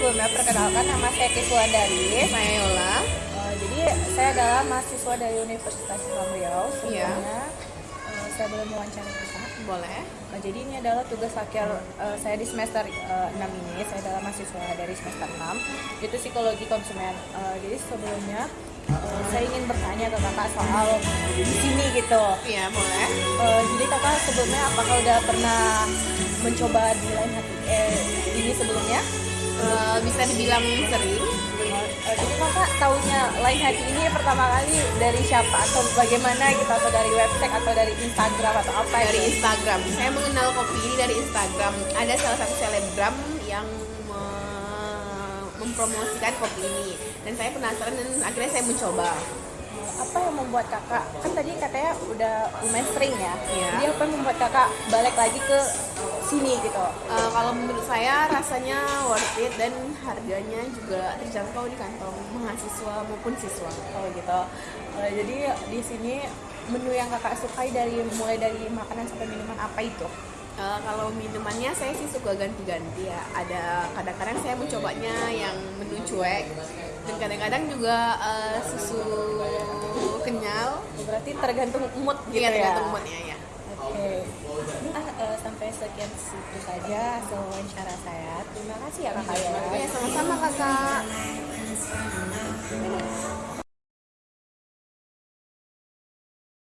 sebelumnya perkenalkan nama saya Kiswandari. Saya Yola. Uh, jadi saya adalah mahasiswa dari Universitas Islam Riau. Iya. Sebelumnya uh, saya boleh mewawancara kita. Boleh. Uh, jadi ini adalah tugas akhir uh, saya di semester uh, 6 ini. Saya adalah mahasiswa dari semester 6. Itu psikologi konsumen. Uh, jadi sebelumnya uh, saya ingin bertanya ke kakak soal di sini gitu. Iya, boleh. Uh, jadi kakak sebelumnya apakah udah pernah mencoba di lain hati eh, ini sebelumnya? Eh, bisa dibilang sering. Uh, jadi kakak taunya lain hati ini pertama kali dari siapa atau bagaimana gitu atau dari website atau dari Instagram atau apa Dari gitu? Instagram. Saya mengenal kopi ini dari Instagram. Ada salah satu selebgram yang me- mempromosikan kopi ini. Dan saya penasaran dan akhirnya saya mencoba. apa yang membuat kakak kan tadi katanya udah lumayan sering ya Iya. jadi apa yang membuat kakak balik lagi ke sini gitu Eh, kalau menurut saya rasanya worth it dan harganya juga terjangkau di kantong mahasiswa maupun siswa. oh gitu Eh, jadi di sini menu yang kakak sukai dari mulai dari makanan sampai minuman apa itu Eh, kalau minumannya saya sih suka ganti-ganti ya. Ada kadang-kadang saya mencobanya yang menu cuek dan kadang-kadang juga eh, susu kenyal. berarti tergantung mood gitu Iya, ya tergantung moodnya ya. Oke. Sampai sekian situ saja hasil wawancara saya. Terima kasih ya kakak ya. Ya sama-sama kakak.